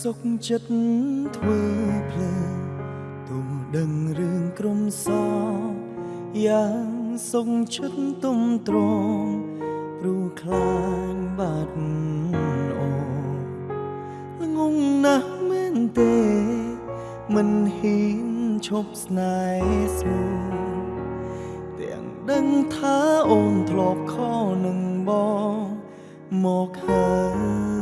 សុខចិត្តធ្វើភ្លើងទូដឹងរឿងក្រុមសយ៉ាងសុខចិត្តទុំទ្រងព្រោះខ្លាញ់បាត់អូល្ងងណាស់មែនទេ មិនហ៊ានឈប់ស្នេហ៍ស្មោះ ដឹងថាអូនធ្លាប់ខនឹងបងមកហើយ